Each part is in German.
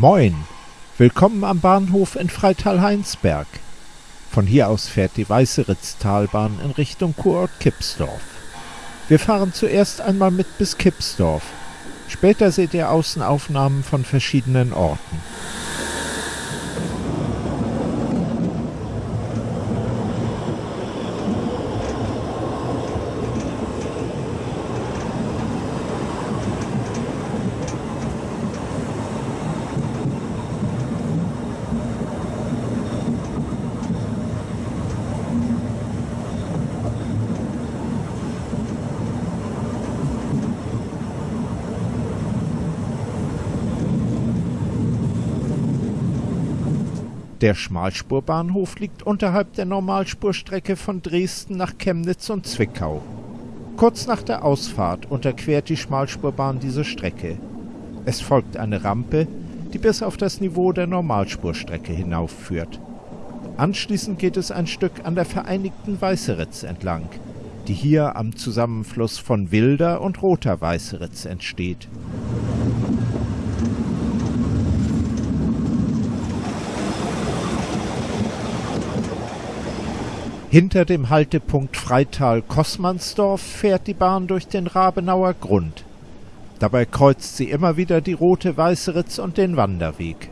Moin, willkommen am Bahnhof in Freital-Heinsberg. Von hier aus fährt die Weißeritztalbahn in Richtung Kurort Kipsdorf. Wir fahren zuerst einmal mit bis Kipsdorf. Später seht ihr Außenaufnahmen von verschiedenen Orten. Der Schmalspurbahnhof liegt unterhalb der Normalspurstrecke von Dresden nach Chemnitz und Zwickau. Kurz nach der Ausfahrt unterquert die Schmalspurbahn diese Strecke. Es folgt eine Rampe, die bis auf das Niveau der Normalspurstrecke hinaufführt. Anschließend geht es ein Stück an der Vereinigten Weißeritz entlang, die hier am Zusammenfluss von Wilder und Roter Weißeritz entsteht. Hinter dem Haltepunkt Freital-Kossmannsdorf fährt die Bahn durch den Rabenauer Grund. Dabei kreuzt sie immer wieder die Rote Weißeritz und den Wanderweg.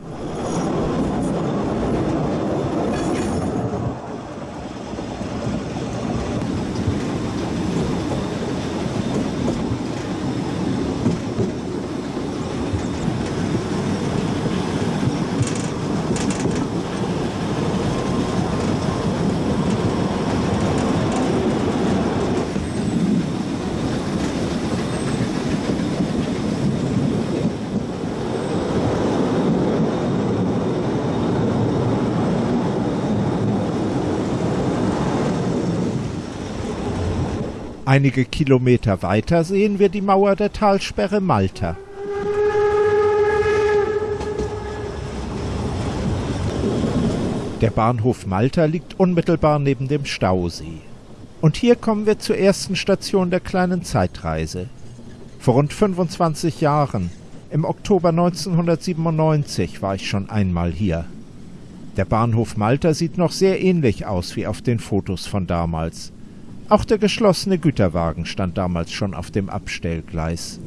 Einige Kilometer weiter sehen wir die Mauer der Talsperre Malta. Der Bahnhof Malta liegt unmittelbar neben dem Stausee. Und hier kommen wir zur ersten Station der kleinen Zeitreise. Vor rund 25 Jahren, im Oktober 1997, war ich schon einmal hier. Der Bahnhof Malta sieht noch sehr ähnlich aus wie auf den Fotos von damals. Auch der geschlossene Güterwagen stand damals schon auf dem Abstellgleis.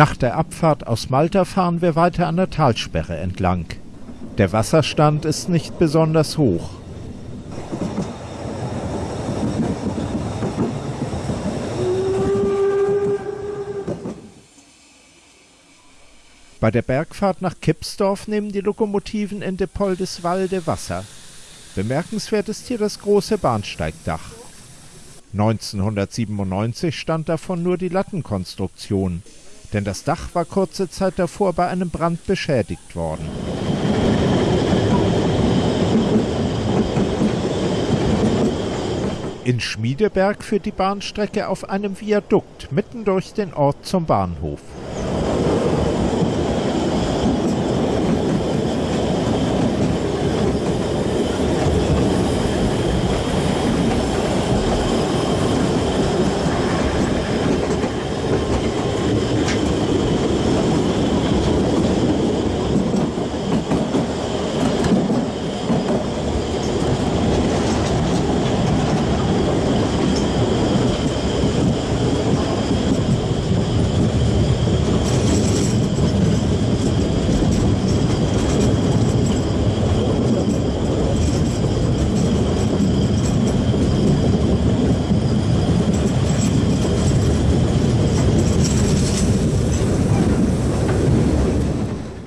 Nach der Abfahrt aus Malta fahren wir weiter an der Talsperre entlang. Der Wasserstand ist nicht besonders hoch. Bei der Bergfahrt nach Kipsdorf nehmen die Lokomotiven in Depoldeswalde Wasser. Bemerkenswert ist hier das große Bahnsteigdach. 1997 stand davon nur die Lattenkonstruktion denn das Dach war kurze Zeit davor bei einem Brand beschädigt worden. In Schmiedeberg führt die Bahnstrecke auf einem Viadukt mitten durch den Ort zum Bahnhof.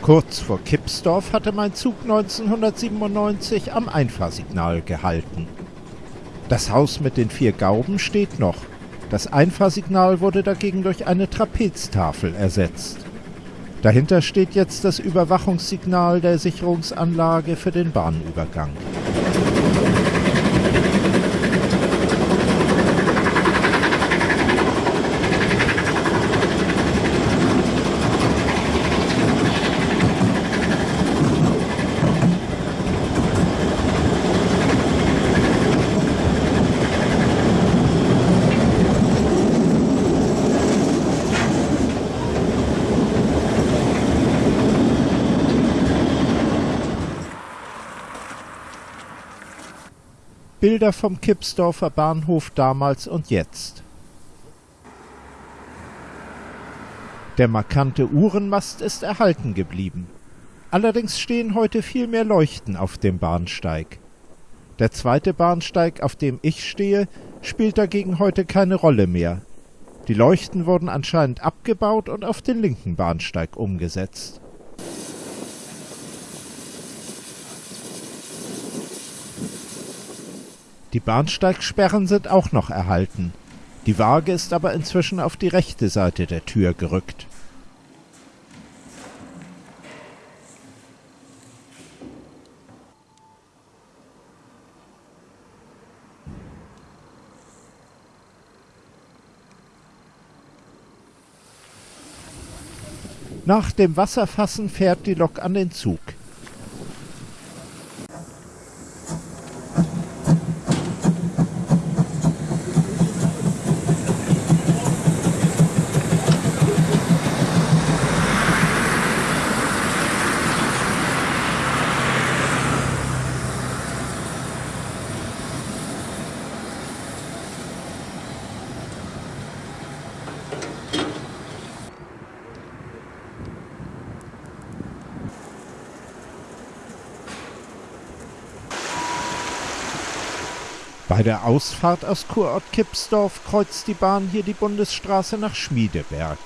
Kurz vor Kipsdorf hatte mein Zug 1997 am Einfahrsignal gehalten. Das Haus mit den vier Gauben steht noch. Das Einfahrsignal wurde dagegen durch eine Trapeztafel ersetzt. Dahinter steht jetzt das Überwachungssignal der Sicherungsanlage für den Bahnübergang. Bilder vom Kipsdorfer Bahnhof damals und jetzt. Der markante Uhrenmast ist erhalten geblieben. Allerdings stehen heute viel mehr Leuchten auf dem Bahnsteig. Der zweite Bahnsteig, auf dem ich stehe, spielt dagegen heute keine Rolle mehr. Die Leuchten wurden anscheinend abgebaut und auf den linken Bahnsteig umgesetzt. Die Bahnsteigsperren sind auch noch erhalten. Die Waage ist aber inzwischen auf die rechte Seite der Tür gerückt. Nach dem Wasserfassen fährt die Lok an den Zug. Bei der Ausfahrt aus Kurort Kipsdorf kreuzt die Bahn hier die Bundesstraße nach Schmiedeberg.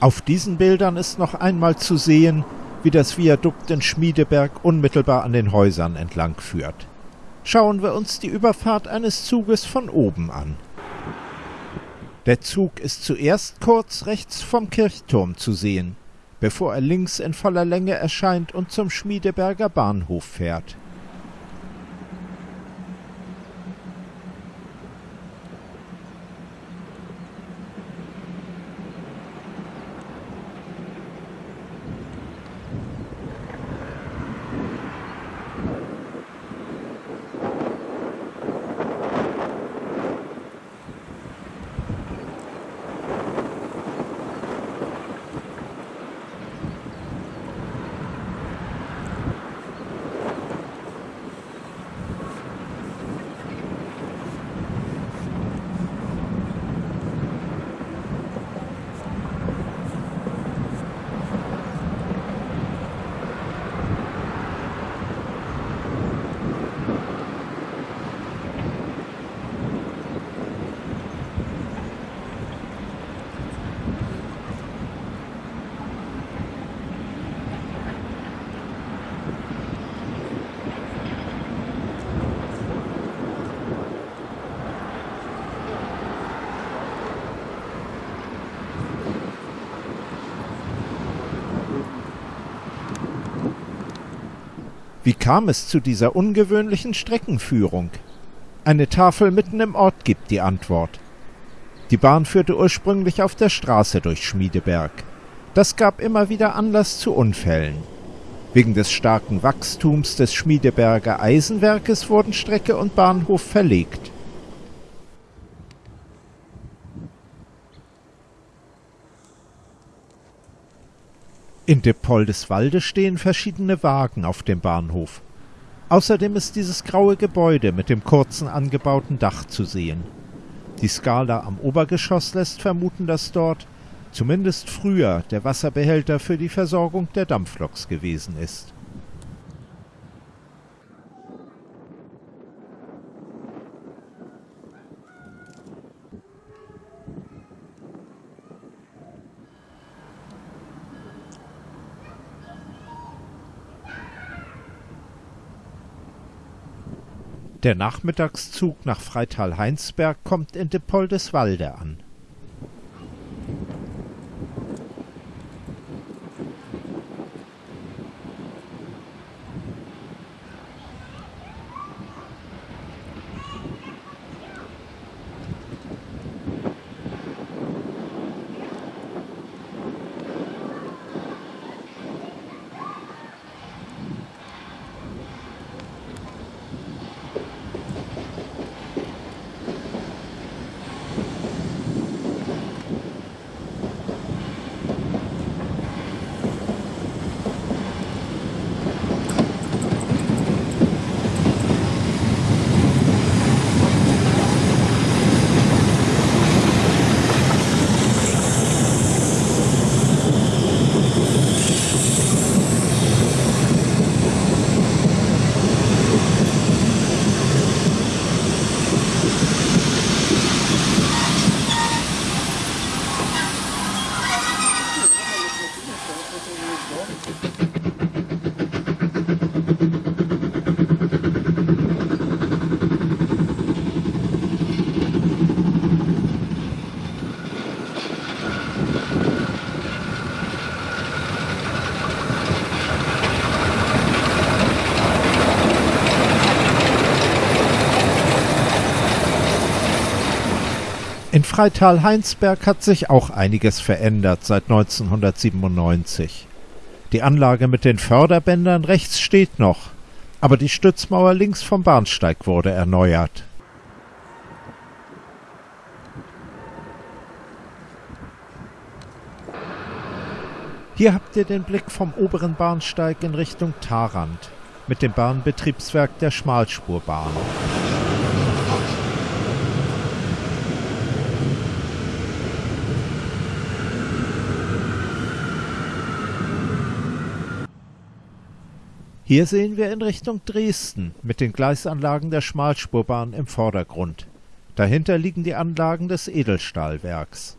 Auf diesen Bildern ist noch einmal zu sehen, wie das Viadukt in Schmiedeberg unmittelbar an den Häusern entlang führt. Schauen wir uns die Überfahrt eines Zuges von oben an. Der Zug ist zuerst kurz rechts vom Kirchturm zu sehen, bevor er links in voller Länge erscheint und zum Schmiedeberger Bahnhof fährt. Wie kam es zu dieser ungewöhnlichen Streckenführung? Eine Tafel mitten im Ort gibt die Antwort. Die Bahn führte ursprünglich auf der Straße durch Schmiedeberg. Das gab immer wieder Anlass zu Unfällen. Wegen des starken Wachstums des Schmiedeberger Eisenwerkes wurden Strecke und Bahnhof verlegt. In Depoldeswalde stehen verschiedene Wagen auf dem Bahnhof. Außerdem ist dieses graue Gebäude mit dem kurzen angebauten Dach zu sehen. Die Skala am Obergeschoss lässt vermuten, dass dort, zumindest früher, der Wasserbehälter für die Versorgung der Dampfloks gewesen ist. Der Nachmittagszug nach Freital-Heinsberg kommt in Depoldeswalde an. Freital-Heinsberg hat sich auch einiges verändert seit 1997. Die Anlage mit den Förderbändern rechts steht noch, aber die Stützmauer links vom Bahnsteig wurde erneuert. Hier habt ihr den Blick vom oberen Bahnsteig in Richtung Tarant mit dem Bahnbetriebswerk der Schmalspurbahn. Hier sehen wir in Richtung Dresden mit den Gleisanlagen der Schmalspurbahn im Vordergrund. Dahinter liegen die Anlagen des Edelstahlwerks.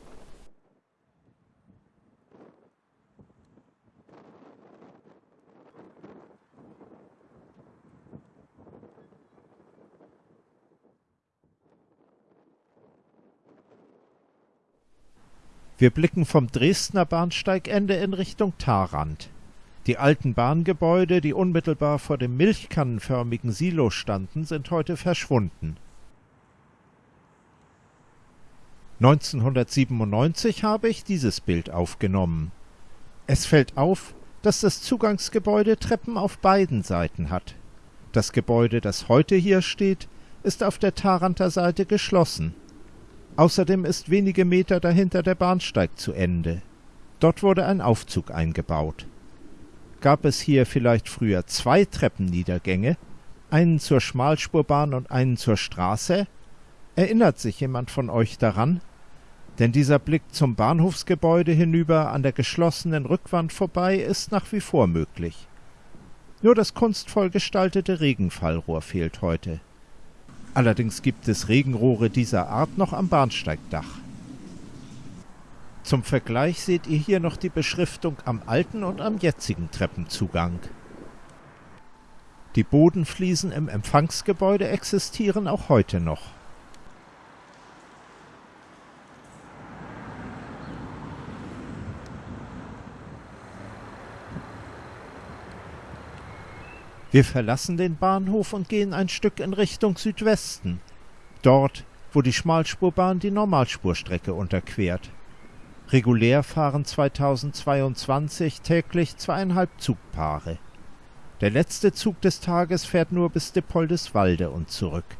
Wir blicken vom Dresdner Bahnsteigende in Richtung Tarant. Die alten Bahngebäude, die unmittelbar vor dem milchkannenförmigen Silo standen, sind heute verschwunden. 1997 habe ich dieses Bild aufgenommen. Es fällt auf, dass das Zugangsgebäude Treppen auf beiden Seiten hat. Das Gebäude, das heute hier steht, ist auf der Taranter Seite geschlossen. Außerdem ist wenige Meter dahinter der Bahnsteig zu Ende. Dort wurde ein Aufzug eingebaut. Gab es hier vielleicht früher zwei Treppenniedergänge, einen zur Schmalspurbahn und einen zur Straße? Erinnert sich jemand von euch daran? Denn dieser Blick zum Bahnhofsgebäude hinüber an der geschlossenen Rückwand vorbei ist nach wie vor möglich. Nur das kunstvoll gestaltete Regenfallrohr fehlt heute. Allerdings gibt es Regenrohre dieser Art noch am Bahnsteigdach. Zum Vergleich seht ihr hier noch die Beschriftung am alten und am jetzigen Treppenzugang. Die Bodenfliesen im Empfangsgebäude existieren auch heute noch. Wir verlassen den Bahnhof und gehen ein Stück in Richtung Südwesten, dort, wo die Schmalspurbahn die Normalspurstrecke unterquert. Regulär fahren 2022 täglich zweieinhalb Zugpaare. Der letzte Zug des Tages fährt nur bis Dippoldeswalde und zurück.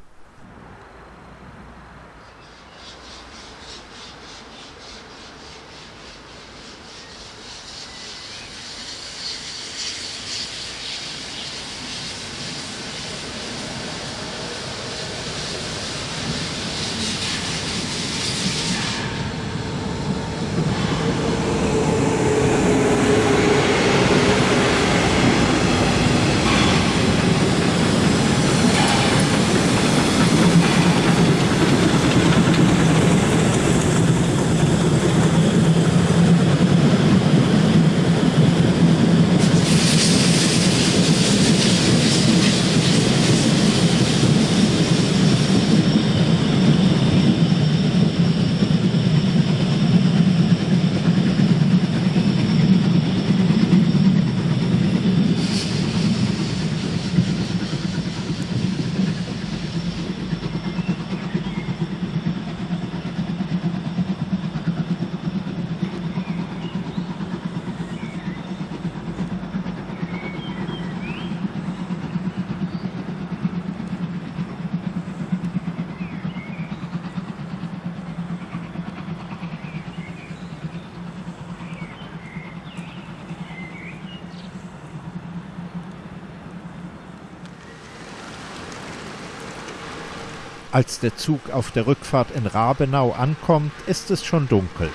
Als der Zug auf der Rückfahrt in Rabenau ankommt, ist es schon dunkel.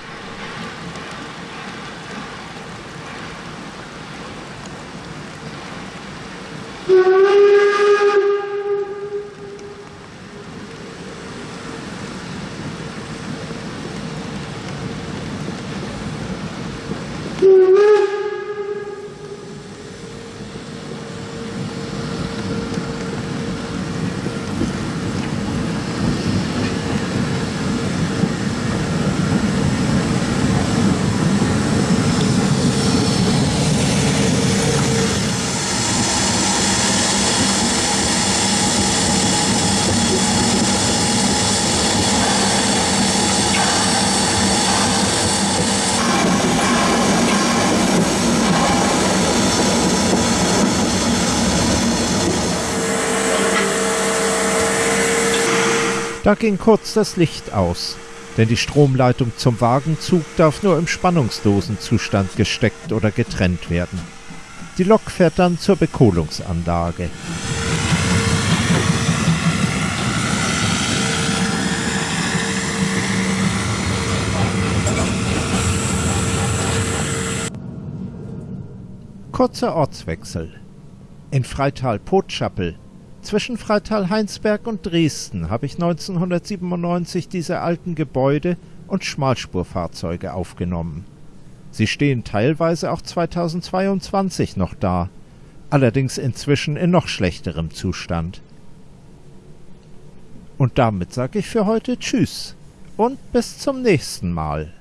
Da ging kurz das Licht aus, denn die Stromleitung zum Wagenzug darf nur im Spannungsdosenzustand gesteckt oder getrennt werden. Die Lok fährt dann zur Bekohlungsanlage. Kurzer Ortswechsel. In Freital-Potschappel zwischen Freital-Heinsberg und Dresden habe ich 1997 diese alten Gebäude und Schmalspurfahrzeuge aufgenommen. Sie stehen teilweise auch 2022 noch da, allerdings inzwischen in noch schlechterem Zustand. Und damit sage ich für heute Tschüss und bis zum nächsten Mal.